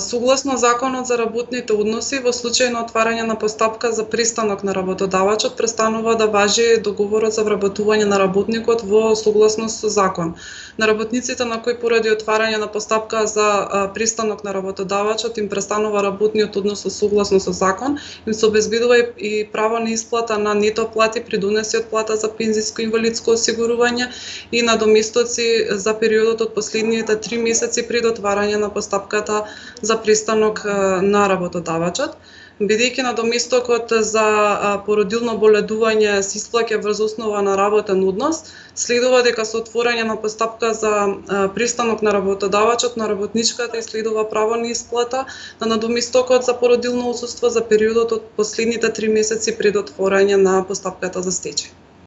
Согласно Законот за работните односи, во случај на отварање на постапка за пристанок на работодавачот, престанува да важи договорот за вработување на работникот во согласност со закон. На работниците на кои поради отварање на постапка за пристанок на работодавачот им престанува работниот однос со согласно со закон, им се обезбедува и право на исплата на нето плати при донеси од плата за пензиско инвалидско осигурување и на доместоци за периодот од последните три месеци пред отварање на постапката за пристанок на работодавачот бидејќи на доместокот за породилно боледување се исплаќа врз основа на работен однос, следува дека со отворање на постапка за пристанок на работодавачот на работничката и следува право на исплата на надоместокот за породилно отсуство за периодот од последните три месеци пред отворање на постапката за стечај.